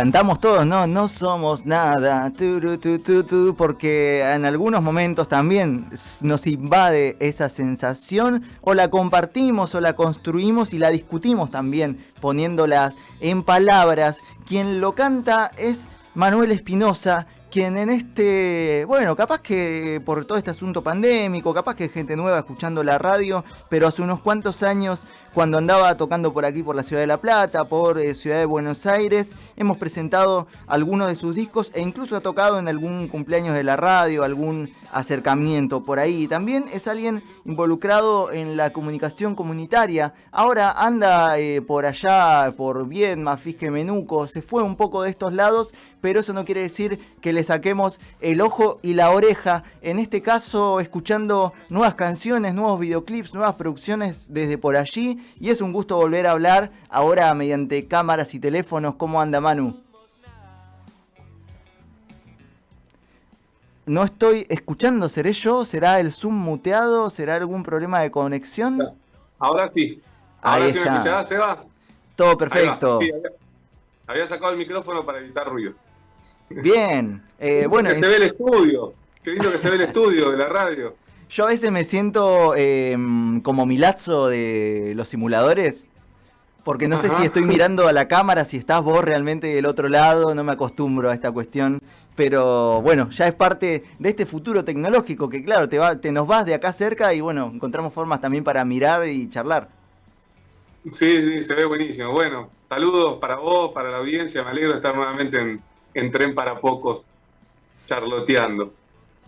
cantamos todos, ¿no? No somos nada, porque en algunos momentos también nos invade esa sensación, o la compartimos, o la construimos y la discutimos también, poniéndolas en palabras. Quien lo canta es Manuel Espinosa, quien en este, bueno, capaz que por todo este asunto pandémico, capaz que gente nueva escuchando la radio, pero hace unos cuantos años cuando andaba tocando por aquí, por la ciudad de La Plata, por eh, Ciudad de Buenos Aires. Hemos presentado algunos de sus discos e incluso ha tocado en algún cumpleaños de la radio, algún acercamiento por ahí. También es alguien involucrado en la comunicación comunitaria. Ahora anda eh, por allá, por Viedma, Fisque Menuco, se fue un poco de estos lados, pero eso no quiere decir que le saquemos el ojo y la oreja. En este caso, escuchando nuevas canciones, nuevos videoclips, nuevas producciones desde por allí y es un gusto volver a hablar ahora mediante cámaras y teléfonos. ¿Cómo anda Manu? No estoy escuchando, ¿seré yo? ¿Será el Zoom muteado? ¿Será algún problema de conexión? Ahora sí. Ahora Ahí sí está. me escuchás, Seba. Todo perfecto. había, sacado el micrófono para evitar ruidos. Bien. Eh, bueno, que se ve el estudio. Qué lindo que se ve el estudio de la radio. Yo a veces me siento em, como Milazzo de los simuladores. Porque no sé si estoy mirando a la cámara, si estás vos realmente del otro lado, no me acostumbro a esta cuestión. Pero bueno, ya es parte de este futuro tecnológico que claro, te, va, te nos vas de acá cerca y bueno, encontramos formas también para mirar y charlar. Sí, sí, se ve buenísimo. Bueno, saludos para vos, para la audiencia. Me alegro de estar nuevamente en, en Tren para Pocos, charloteando.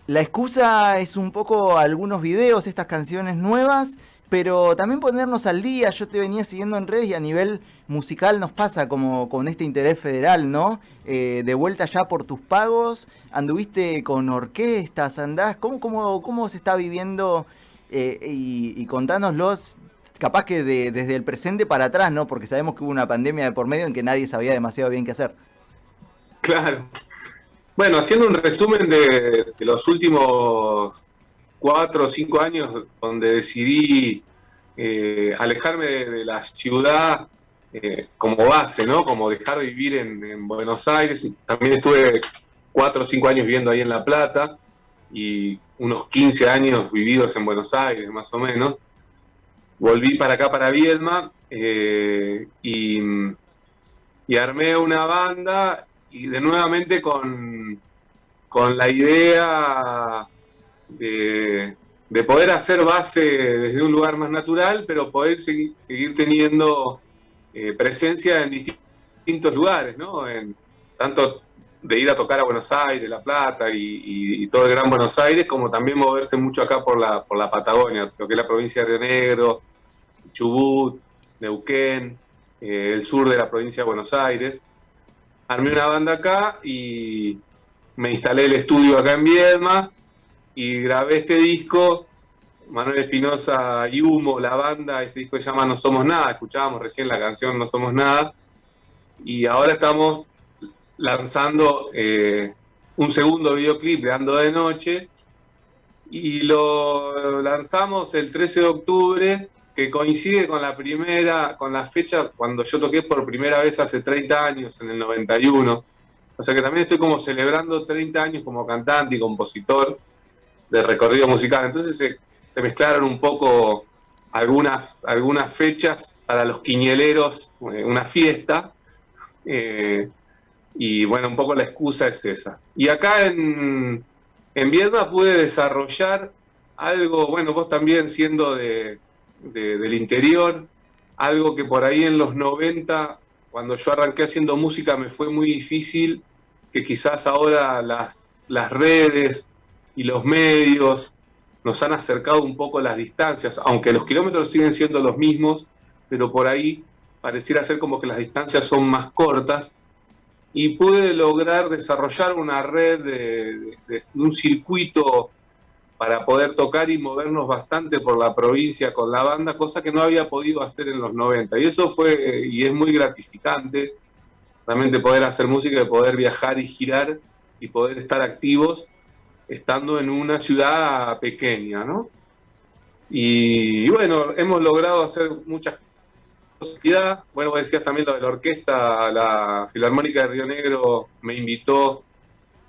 La excusa es un poco algunos videos, estas canciones nuevas, pero también ponernos al día. Yo te venía siguiendo en redes y a nivel musical nos pasa como con este interés federal, ¿no? Eh, de vuelta ya por tus pagos, anduviste con orquestas, andás, ¿cómo, cómo, cómo se está viviendo? Eh, y, y, contánoslos, capaz que desde el presente para atrás, ¿no? Porque sabemos que hubo una pandemia de por medio en que nadie sabía demasiado bien qué hacer. Claro, bueno, haciendo un resumen de, los últimos cuatro o cinco años donde decidí eh, alejarme de, la ciudad eh, como base, ¿no? Como dejar de vivir en, Buenos Aires. También estuve cuatro o cinco años viviendo ahí en La Plata y unos 15 años vividos en Buenos Aires, más o menos. Volví para acá, para Viedma, eh, y armé una banda y de nuevamente con, con la idea de, poder hacer base desde un lugar más natural, pero poder seguir, teniendo eh, presencia en distintos lugares, ¿no? En, tanto de ir a tocar a Buenos Aires, La Plata y, todo el Gran Buenos Aires, como también moverse mucho acá por la, por la Patagonia, lo que es la provincia de Río Negro, Chubut, Neuquén, eh, el sur de la provincia de Buenos Aires armé una banda acá y me instalé el estudio acá en Viedma y grabé este disco. Manuel Espinosa y Humo, la banda, este disco se llama No Somos Nada, escuchábamos recién la canción No Somos Nada, y ahora estamos lanzando eh, un segundo videoclip de Ando de Noche, y lo lanzamos el 13 de octubre que coincide con la primera, con la fecha cuando yo toqué por primera vez hace 30 años, en el 91. O sea que también estoy como celebrando 30 años como cantante y compositor de recorrido musical. Entonces se, mezclaron un poco algunas, algunas fechas para los quiñeleros, eh, una fiesta. Eh, y bueno, un poco la excusa es esa. Y acá en, en Viedma pude desarrollar algo, bueno, vos también siendo de, del interior, algo que por ahí en los 90, cuando yo arranqué haciendo música, me fue muy difícil, que quizás ahora las, las redes y los medios nos han acercado un poco las distancias, aunque los kilómetros siguen siendo los mismos, pero por ahí pareciera ser como que las distancias son más cortas, y pude lograr desarrollar una red de un circuito para poder tocar y movernos bastante por la provincia con la banda, cosa que no había podido hacer en los 90. Y eso fue, y es muy gratificante, realmente poder hacer música, de poder viajar y girar y poder estar activos estando en una ciudad pequeña, ¿no? Y, bueno, hemos logrado hacer muchas bueno, vos decías también lo de la orquesta, la Filarmónica de Río Negro me invitó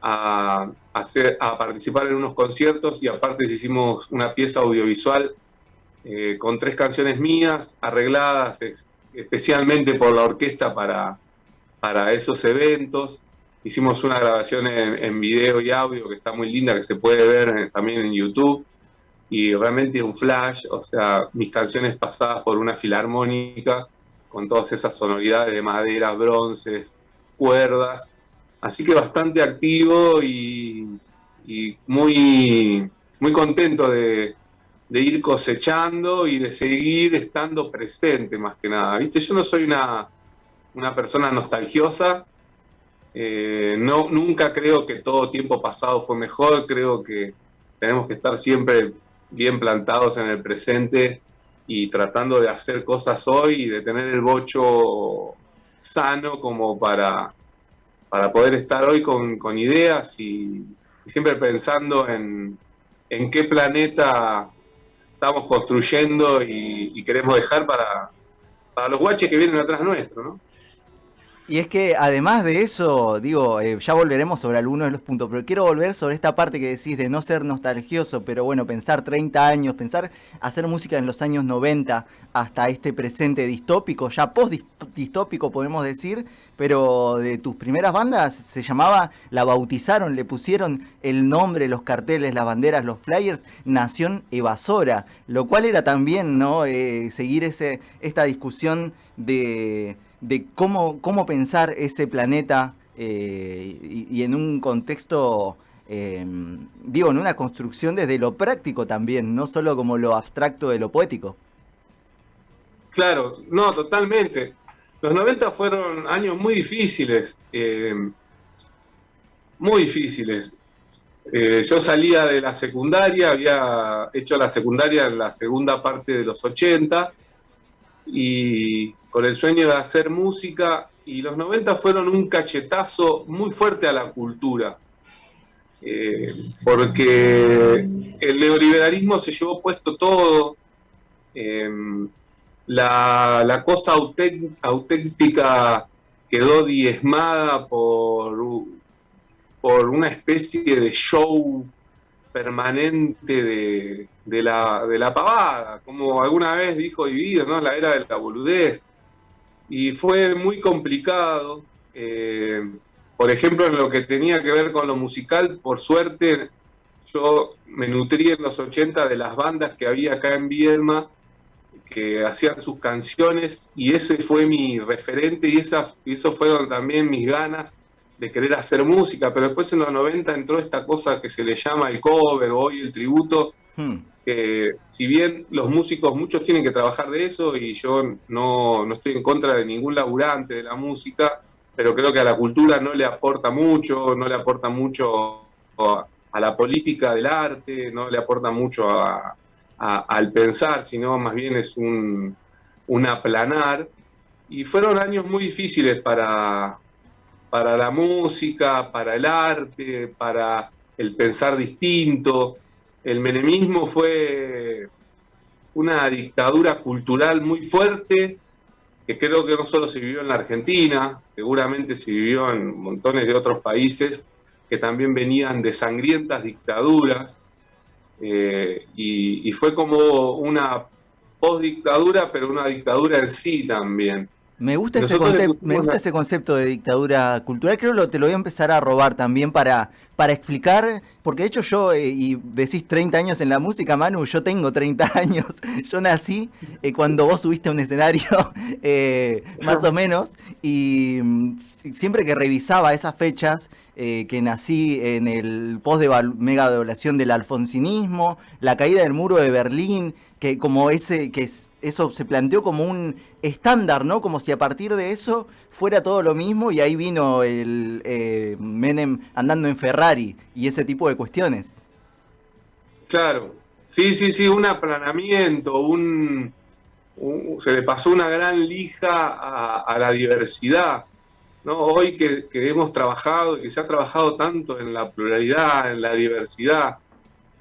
a, hacer, a participar en unos conciertos y aparte hicimos una pieza audiovisual eh, con tres canciones mías arregladas especialmente por la orquesta para, para esos eventos. Hicimos una grabación en, video y audio que está muy linda, que se puede ver también en YouTube. Y realmente un flash, o sea, mis canciones pasadas por una filarmónica, con todas esas sonoridades de madera, bronces, cuerdas. Así que bastante activo y, muy, muy contento de, de ir cosechando y de seguir estando presente más que nada. ¿Viste? Yo no soy una, una persona nostalgiosa, eh, no, nunca creo que todo tiempo pasado fue mejor, creo que tenemos que estar siempre bien plantados en el presente y tratando de hacer cosas hoy y de tener el bocho sano como para, para poder estar hoy con, con ideas y, siempre pensando en, en qué planeta estamos construyendo y, queremos dejar para, para los guaches que vienen atrás nuestro, ¿no? Y es que además de eso, digo, eh, ya volveremos sobre algunos de los puntos, pero quiero volver sobre esta parte que decís de no ser nostalgioso, pero bueno, pensar 30 años, pensar hacer música en los años 90 hasta este presente distópico, ya post-distópico podemos decir, pero de tus primeras bandas se llamaba, la bautizaron, le pusieron el nombre, los carteles, las banderas, los flyers, Nación Evasora, lo cual era también, ¿no? Eh, seguir ese, esta discusión de de cómo, cómo pensar ese planeta eh, y, en un contexto, em, digo, en una construcción desde lo práctico también, no solo como lo abstracto de lo poético. Claro, no, totalmente. Los 90 fueron años muy difíciles, em, muy difíciles. Eh, yo salía de la secundaria, había hecho la secundaria en la segunda parte de los 80 y con el sueño de hacer música y los 90 fueron un cachetazo muy fuerte a la cultura. Eh, porque el neoliberalismo se llevó puesto todo, em, la, cosa auténtica quedó diezmada por, por una especie de show permanente de, la, de la pavada, como alguna vez dijo Dividido, ¿no? La era de la boludez y fue muy complicado. Eh, por ejemplo, en lo que tenía que ver con lo musical, por suerte, yo me nutrí en los 80 de las bandas que había acá en Viedma, que hacían sus canciones, y ese fue mi referente, y esa, eso fueron también mis ganas de querer hacer música, pero después en los 90 entró esta cosa que se le llama el cover o hoy el tributo, hmm que si bien los músicos, muchos tienen que trabajar de eso y yo no, no, estoy en contra de ningún laburante de la música, pero creo que a la cultura no le aporta mucho, no le aporta mucho a, la política del arte, no le aporta mucho al pensar, sino más bien es un, un aplanar. Y fueron años muy difíciles para, para la música, para el arte, para el pensar distinto el menemismo fue una dictadura cultural muy fuerte, que creo que no solo se vivió en la Argentina, seguramente se vivió en montones de otros países que también venían de sangrientas dictaduras, eh, y, fue como una postdictadura, pero una dictadura en sí también. Me gusta, ese me gusta ese concepto de dictadura cultural, creo que te lo voy a empezar a robar también para para explicar, porque de hecho yo, eh, y decís 30 años en la música, Manu, yo tengo 30 años, yo nací eh, cuando vos subiste a un escenario, eh, más o menos, y mm, siempre que revisaba esas fechas, que nací en el post de mega devaluación del alfonsinismo, la caída del muro de Berlín, que como ese, que eso se planteó como un estándar, ¿no? Como si a partir de eso fuera todo lo mismo y ahí vino el eh, Menem andando en Ferrari y ese tipo de cuestiones. Claro, sí, sí, sí, un aplanamiento, un, se le pasó una gran lija a, la diversidad. ¿no? Hoy que, que, hemos trabajado, que se ha trabajado tanto en la pluralidad, en la diversidad,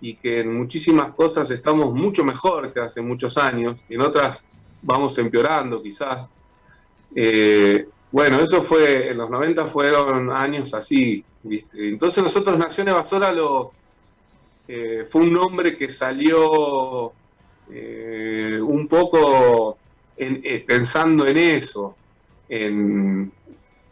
y que en muchísimas cosas estamos mucho mejor que hace muchos años, y en otras vamos empeorando quizás. Eh, bueno, eso fue, en los 90 fueron años así, Entonces nosotros Nación Evasora lo, eh, fue un nombre que salió eh, un poco pensando en eso,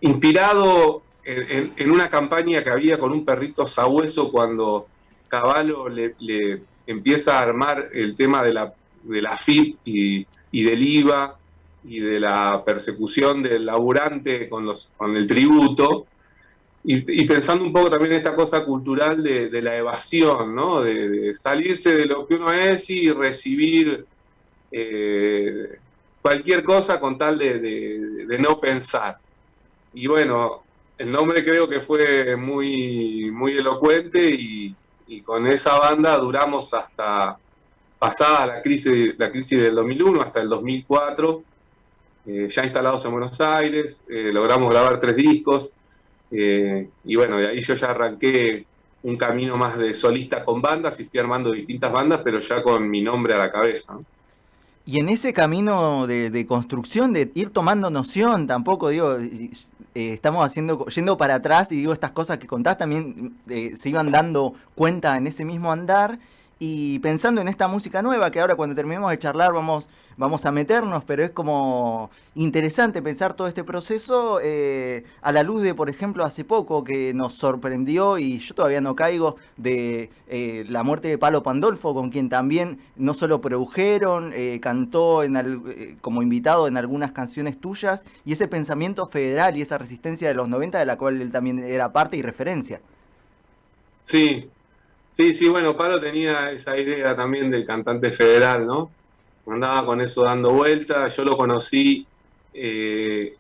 inspirado en, una campaña que había con un perrito sabueso cuando Caballo le, empieza a armar el tema de la, de la FIP y, del IVA y de la persecución del laburante con, los, con el tributo, y, pensando un poco también en esta cosa cultural de, la evasión, ¿no? De, salirse de lo que uno es y recibir eh, cualquier cosa con tal de, no pensar. Y bueno, el nombre creo que fue muy, muy elocuente y, con esa banda duramos hasta pasada la crisis, la crisis del 2001, hasta el 2004, eh, ya instalados en Buenos Aires, eh, logramos grabar tres discos, eh, y bueno, de ahí yo ya arranqué un camino más de solista con bandas y fui armando distintas bandas, pero ya con mi nombre a la cabeza. Y en ese camino de, construcción, de ir tomando noción, tampoco digo, eh, estamos haciendo, yendo para atrás y digo, estas cosas que contás también eh, se iban dando cuenta en ese mismo andar y pensando en esta música nueva que ahora cuando terminemos de charlar vamos vamos a meternos, pero es como interesante pensar todo este proceso eh, a la luz de, por ejemplo, hace poco que nos sorprendió y yo todavía no caigo de eh, la muerte de Palo Pandolfo, con quien también no solo produjeron, eh, cantó en como invitado en algunas canciones tuyas y ese pensamiento federal y esa resistencia de los 90 de la cual él también era parte y referencia. Sí, sí, sí, bueno, Palo tenía esa idea también del cantante federal, ¿no? andaba con eso dando vueltas. Yo lo conocí eh,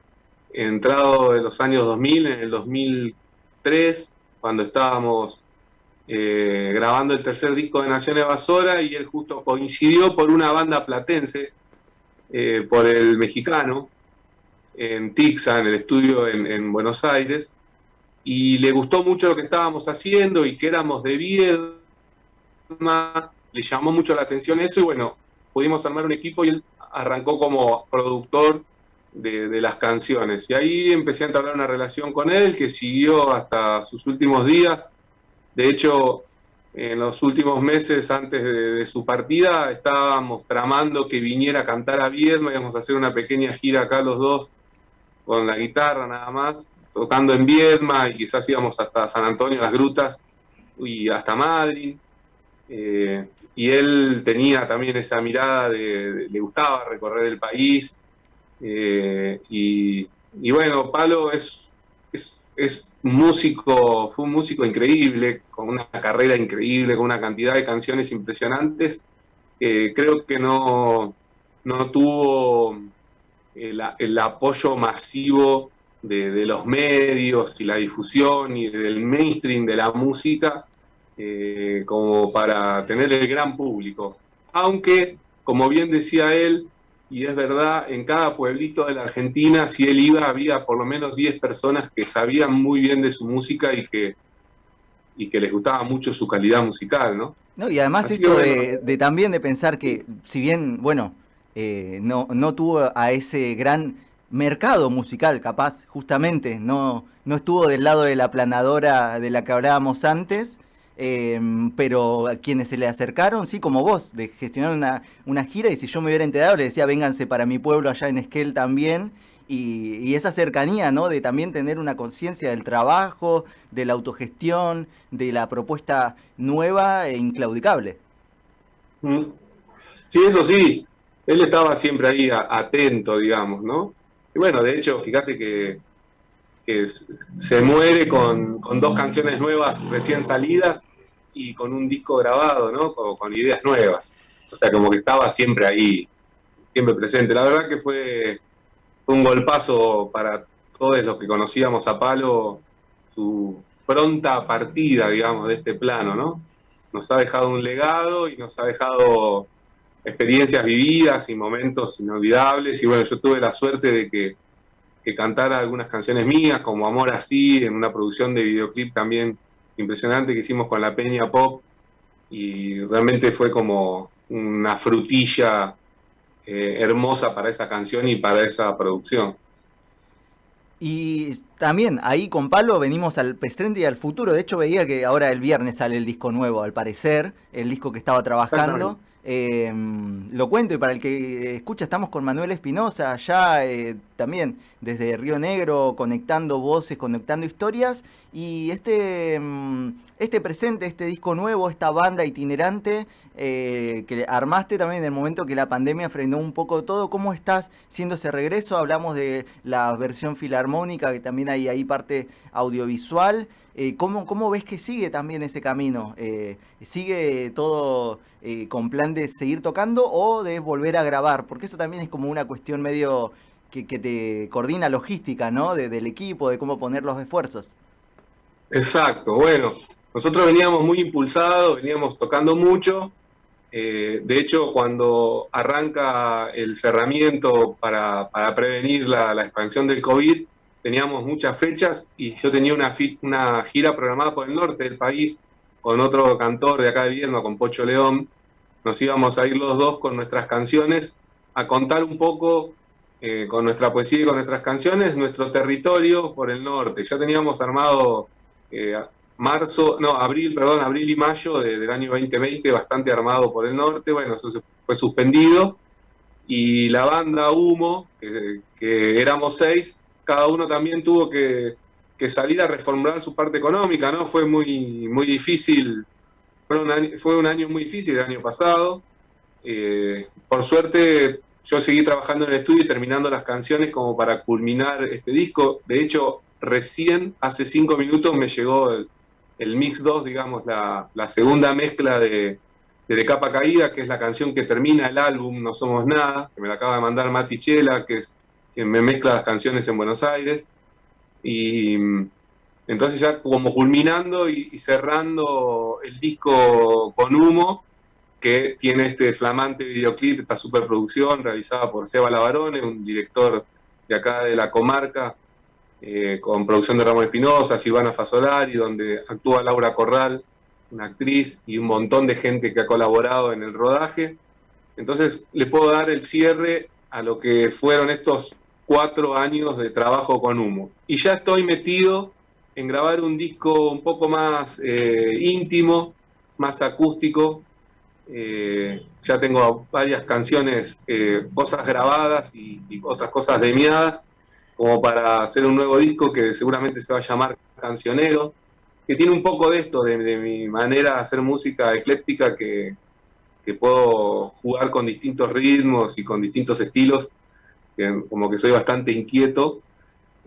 entrado de los años 2000, en el 2003, cuando estábamos eh, grabando el tercer disco de Nación Evasora y él justo coincidió por una banda platense, eh, por el mexicano, en Tixa, en el estudio en, en, Buenos Aires, y le gustó mucho lo que estábamos haciendo y que éramos de Viedma, le llamó mucho la atención eso y bueno, pudimos armar un equipo y él arrancó como productor de, las canciones. Y ahí empecé a entablar una relación con él que siguió hasta sus últimos días. De hecho, en los últimos meses antes de, su partida estábamos tramando que viniera a cantar a Viedma, íbamos a hacer una pequeña gira acá los dos con la guitarra nada más, tocando en Viedma y quizás íbamos hasta San Antonio, las grutas y hasta Madrid. Eh, y él tenía también esa mirada de, le gustaba recorrer el país. Eh, y, bueno, Palo es, es, músico, fue un músico increíble, con una carrera increíble, con una cantidad de canciones impresionantes. creo que no, no tuvo el, apoyo masivo de, de, los medios y la difusión y del mainstream de la música eh, como para tener el gran público. Aunque, como bien decía él, y es verdad, en cada pueblito de la Argentina, si él iba, había por lo menos 10 personas que sabían muy bien de su música y que, y que les gustaba mucho su calidad musical, ¿no? No, y además esto de, también de pensar que, si bien, bueno, eh, no, no tuvo a ese gran mercado musical, capaz, justamente, no, no estuvo del lado de la planadora de la que hablábamos antes, Em, pero a quienes se le acercaron, sí, como vos, de gestionar una, una, gira, y si yo me hubiera enterado, le decía, vénganse para mi pueblo allá en Esquel también, y, esa cercanía, ¿no? De también tener una conciencia del trabajo, de la autogestión, de la propuesta nueva e inclaudicable. Mm. Sí, eso sí, él estaba siempre ahí atento, digamos, ¿no? Y bueno, de hecho, fíjate que se muere con, con, dos canciones nuevas recién salidas y con un disco grabado, ¿no? Con, ideas nuevas. O sea, como que estaba siempre ahí, siempre presente. La verdad que fue, un golpazo para todos los que conocíamos a Palo, su pronta partida, digamos, de este plano, ¿no? Nos ha dejado un legado y nos ha dejado experiencias vividas y momentos inolvidables. Y bueno, yo tuve la suerte de que, que cantara algunas canciones mías, como Amor Así, en una producción de videoclip también impresionante que hicimos con la Peña Pop y realmente fue como una frutilla eh, hermosa para esa canción y para esa producción. Y también ahí con Palo venimos al presente y al futuro. De hecho veía que ahora el viernes sale el disco nuevo, al parecer, el disco que estaba trabajando. Eh, lo cuento y para el que escucha estamos con Manuel Espinosa, ya eh, también desde Río Negro, conectando voces, conectando historias. Y este, mm, este presente, este disco nuevo, esta banda itinerante eh, que armaste también en el momento que la pandemia frenó un poco todo, ¿cómo estás siendo ese regreso? Hablamos de la versión filarmónica, que también hay ahí parte audiovisual. Eh, ¿cómo, ¿cómo, ves que sigue también ese camino? Eh, ¿Sigue todo con plan de seguir tocando o de volver a grabar? Porque eso también es como una cuestión medio que, te coordina logística, ¿no? del equipo, de cómo poner los esfuerzos. Exacto, bueno, nosotros veníamos muy impulsados, veníamos tocando mucho. de hecho, cuando arranca el cerramiento para, prevenir la, expansión del COVID, teníamos muchas fechas y yo tenía una, gira programada por el norte del país con otro cantor de acá de Viedma, con Pocho León. Nos íbamos a ir los dos con nuestras canciones a contar un poco eh, con nuestra poesía y con nuestras canciones nuestro territorio por el norte. Ya teníamos armado eh, marzo, no, abril, perdón, abril y mayo del año 2020 bastante armado por el norte. Bueno, eso se fue suspendido y la banda Humo, que éramos seis, cada uno también tuvo que, salir a reformular su parte económica, ¿no? Fue muy, muy difícil, fue un, año, fue un año muy difícil el año pasado. Eh, por suerte yo seguí trabajando en el estudio y terminando las canciones como para culminar este disco. De hecho, recién hace cinco minutos me llegó el, Mix 2, digamos, la, segunda mezcla de, de, Capa Caída, que es la canción que termina el álbum No Somos Nada, que me la acaba de mandar Mati Chela, que es que me mezcla las canciones en Buenos Aires. Y entonces ya como culminando y, cerrando el disco con humo, que tiene este flamante videoclip, esta superproducción realizada por Seba Lavarone, un director de acá de la comarca, eh, con producción de Ramón Espinosa, Silvana Fasolari, donde actúa Laura Corral, una actriz, y un montón de gente que ha colaborado en el rodaje. Entonces le puedo dar el cierre a lo que fueron estos cuatro años de trabajo con humo. Y ya estoy metido en grabar un disco un poco más eh, íntimo, más acústico. Eh, ya tengo varias canciones, cosas grabadas y, otras cosas demiadas, como para hacer un nuevo disco que seguramente se va a llamar Cancionero, que tiene un poco de esto, de, mi manera de hacer música ecléctica, que, que puedo jugar con distintos ritmos y con distintos estilos como que soy bastante inquieto.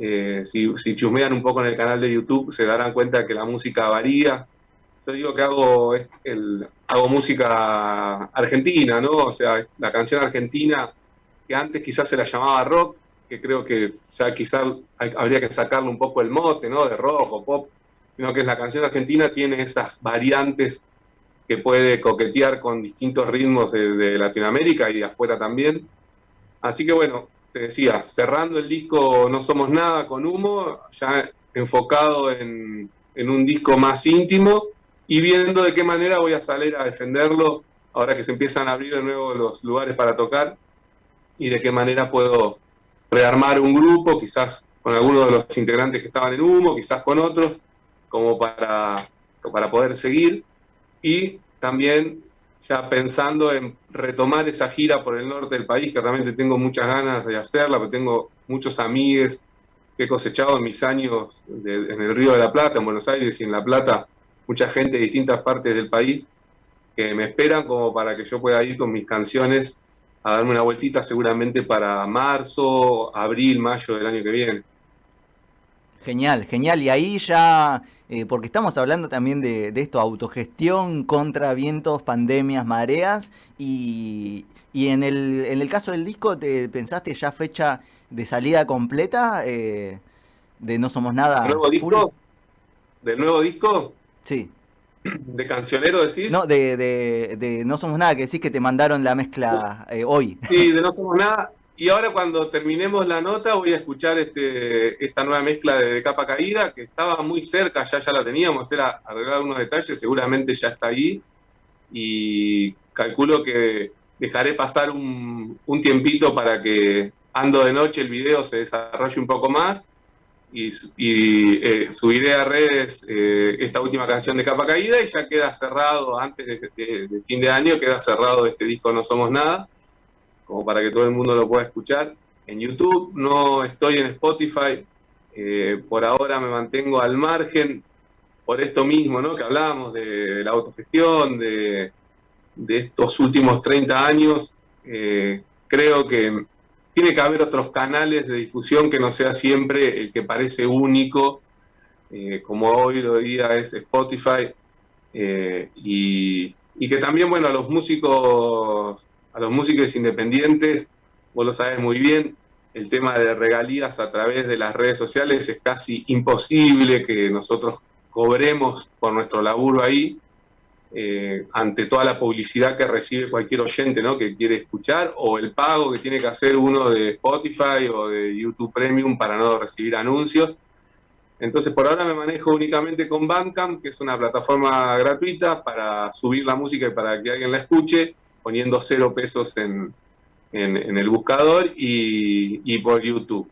Eh, si, si, un poco en el canal de YouTube se darán cuenta que la música varía. Yo digo que hago, hago música argentina, ¿no? O sea, la canción argentina que antes quizás se la llamaba rock, que creo que ya quizás habría que sacarle un poco el mote, ¿no? De rock o pop, sino que la canción argentina tiene esas variantes que puede coquetear con distintos ritmos de Latinoamérica y afuera también. Así que bueno, te decía, cerrando el disco No Somos Nada con Humo, ya enfocado en, un disco más íntimo y viendo de qué manera voy a salir a defenderlo ahora que se empiezan a abrir de nuevo los lugares para tocar y de qué manera puedo rearmar un grupo, quizás con algunos de los integrantes que estaban en Humo, quizás con otros, como para, para poder seguir. Y también ya pensando en retomar esa gira por el norte del país, que realmente tengo muchas ganas de hacerla, porque tengo muchos amigos que he cosechado en mis años en el Río de la Plata, en Buenos Aires y en La Plata, mucha gente de distintas partes del país que me esperan como para que yo pueda ir con mis canciones a darme una vueltita seguramente para marzo, abril, mayo del año que viene. Genial, genial. Y ahí ya eh, porque estamos hablando también de, esto, autogestión contra vientos, pandemias, mareas, y, en, el, en el caso del disco, ¿te pensaste ya fecha de salida completa eh, de No Somos Nada? ¿Del nuevo disco? ¿Del nuevo disco? Sí. ¿De cancionero decís? No, de, de, No Somos Nada, que decís que te mandaron la mezcla eh, hoy. Sí, de No Somos Nada. Y ahora cuando terminemos la nota voy a escuchar este, esta nueva mezcla de, capa caída, que estaba muy cerca, ya, ya la teníamos, era arreglar unos detalles, seguramente ya está ahí. Y calculo que dejaré pasar un, tiempito para que ando de noche el video se desarrolle un poco más y, eh, subiré a redes eh, esta última canción de Capa Caída y ya queda cerrado, antes de, fin de año, queda cerrado este disco No Somos Nada, como para que todo el mundo lo pueda escuchar. En YouTube no estoy en Spotify, eh, por ahora me mantengo al margen por esto mismo, ¿no? Que hablábamos de, la autogestión, de, estos últimos 30 años. Creo que tiene que haber otros canales de difusión que no sea siempre el que parece único, eh, como hoy lo día es Spotify, y, y, que también, bueno, a los músicos, a los músicos independientes, vos lo sabes muy bien, el tema de regalías a través de las redes sociales es casi imposible que nosotros cobremos por nuestro laburo ahí eh, ante toda la publicidad que recibe cualquier oyente ¿no? que quiere escuchar o el pago que tiene que hacer uno de Spotify o de YouTube Premium para no recibir anuncios. Entonces por ahora me manejo únicamente con Bandcamp, que es una plataforma gratuita para subir la música y para que alguien la escuche, poniendo cero pesos en, en, el buscador y, por YouTube.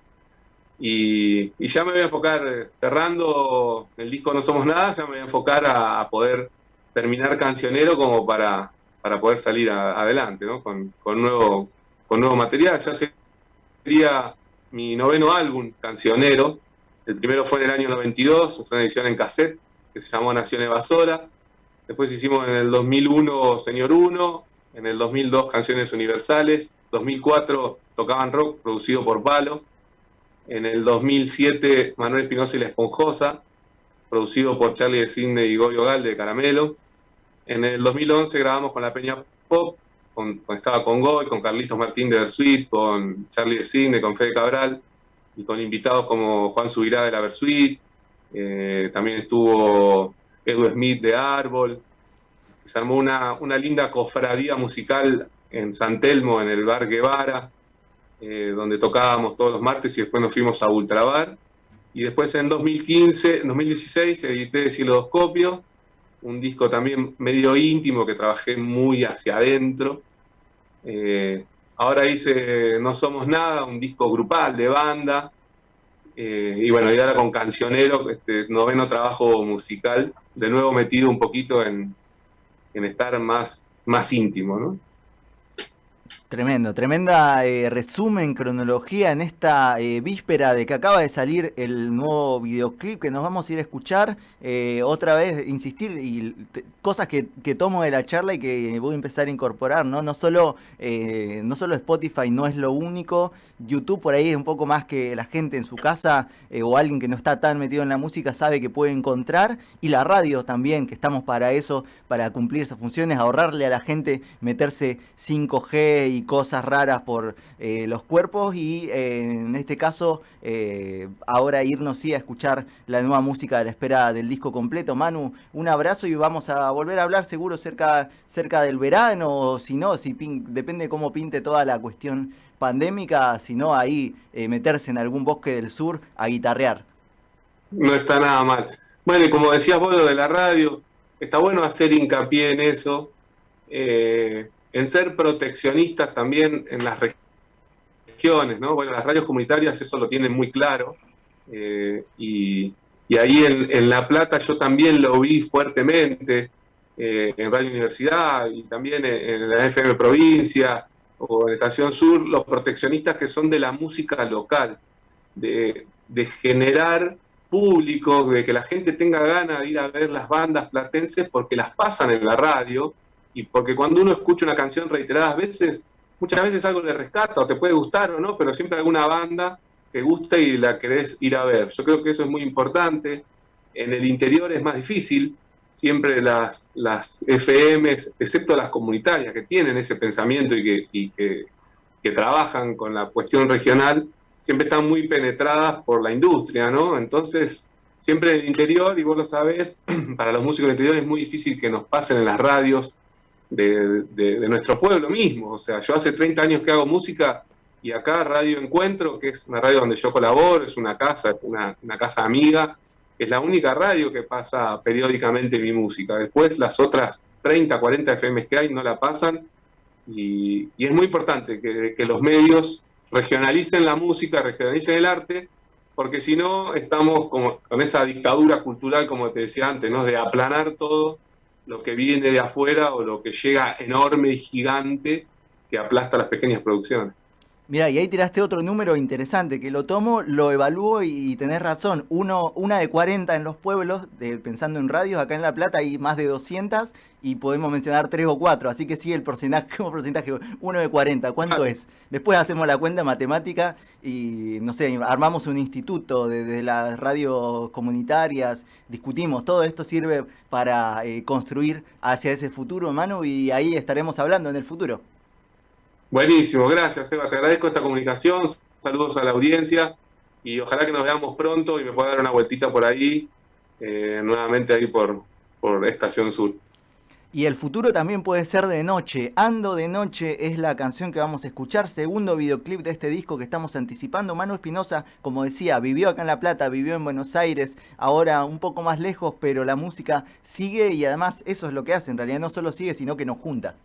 Y, ya me voy a enfocar, cerrando el disco No Somos Nada, ya me voy a enfocar a, poder terminar cancionero como para, para poder salir adelante, ¿no? Con, nuevo, con nuevo material. Ya sería mi noveno álbum cancionero. El primero fue en el año 92, fue una edición en cassette que se llamó Nación Evasora. Después hicimos en el 2001 Señor Uno, en el 2002 Canciones Universales, 2004 Tocaban Rock, producido por Palo, en el 2007 Manuel Espinosa y La Esponjosa, producido por Charlie de Cine y Goyo Gal de Caramelo, en el 2011 grabamos con la Peña Pop, con, estaba con Goy, con Carlitos Martín de Versuit, con Charlie de Cine, con Fede Cabral, y con invitados como Juan Subirá de la Versuit, eh, también estuvo Edu Smith de Árbol, se armó una, una linda cofradía musical en San Telmo, en el bar Guevara, eh, donde tocábamos todos los martes y después nos fuimos a Ultrabar. Y después en 2015, 2016 edité Silodoscopio, un disco también medio íntimo que trabajé muy hacia adentro. Eh, ahora hice No Somos Nada, un disco grupal de banda. Eh, y bueno, y ahora con Cancionero, este noveno trabajo musical, de nuevo metido un poquito en, en estar más, más íntimo, ¿no? Tremendo, tremenda eh, resumen, cronología en esta eh, víspera de que acaba de salir el nuevo videoclip que nos vamos a ir a escuchar. Eh, otra vez, insistir, y cosas que, tomo de la charla y que voy a empezar a incorporar, ¿no? No solo, no solo Spotify no es lo único, YouTube por ahí es un poco más que la gente en su casa o alguien que no está tan metido en la música sabe que puede encontrar, y la radio también, que estamos para eso, para cumplir esas funciones, ahorrarle a la gente meterse 5G y cosas raras por eh, los cuerpos y eh, en este caso eh, ahora irnos sí a escuchar la nueva música de la espera del disco completo. Manu, un abrazo y vamos a volver a hablar seguro cerca, cerca del verano o si no, si depende cómo pinte toda la cuestión pandémica, si no ahí meterse en algún bosque del sur a guitarrear. No está nada mal. Bueno, y como decías vos lo de la radio, está bueno hacer hincapié en eso en ser proteccionistas también en las regiones, ¿no? Bueno, las radios comunitarias eso lo tienen muy claro, eh, y, ahí en, La Plata yo también lo vi fuertemente, eh, en Radio Universidad y también en, la FM Provincia o en Estación Sur, los proteccionistas que son de la música local, de, de generar público, de que la gente tenga ganas de ir a ver las bandas platenses porque las pasan en la radio, y porque cuando uno escucha una canción reiteradas veces, muchas veces algo le rescata o te puede gustar o no, pero siempre alguna banda te gusta y la querés ir a ver. Yo creo que eso es muy importante. En el interior es más difícil. Siempre las, las FM, excepto las comunitarias que tienen ese pensamiento y, que, que, trabajan con la cuestión regional, siempre están muy penetradas por la industria, ¿no? Entonces, siempre en el interior, y vos lo sabés, para los músicos del interior es muy difícil que nos pasen en las radios de, nuestro pueblo mismo. O sea, yo hace 30 años que hago música y acá Radio Encuentro, que es una radio donde yo colaboro, es una casa, una, casa amiga, es la única radio que pasa periódicamente mi música. Después las otras 30, 40 FMs que hay no la pasan Y, es muy importante que, los medios regionalicen la música, regionalicen el arte, porque si no estamos como, con esa dictadura cultural, como te decía antes, ¿no? de aplanar todo lo que viene de afuera o lo que llega enorme y gigante que aplasta las pequeñas producciones. Mira, y ahí tiraste otro número interesante, que lo tomo, lo evalúo y, tenés razón. Uno, una de 40 en los pueblos, pensando en radios, acá en La Plata hay más de 200 y podemos mencionar 3 o 4, así que sí, el porcentaje, como porcentaje, uno de 40, ¿cuánto es? Después hacemos la cuenta matemática y, no sé, armamos un instituto de, las radios comunitarias, discutimos, todo esto sirve para eh, construir hacia ese futuro, hermano, y ahí estaremos hablando en el futuro. Buenísimo, gracias Eva, te agradezco esta comunicación, saludos a la audiencia y ojalá que nos veamos pronto y me pueda dar una vueltita por ahí, eh, nuevamente ahí por, por Estación Sur. Y el futuro también puede ser de noche. Ando de noche es la canción que vamos a escuchar. Segundo videoclip de este disco que estamos anticipando. Manu Espinosa, como decía, vivió acá en La Plata, vivió en Buenos Aires, ahora un poco más lejos, pero la música sigue y además eso es lo que hace. En realidad no solo sigue, sino que nos junta.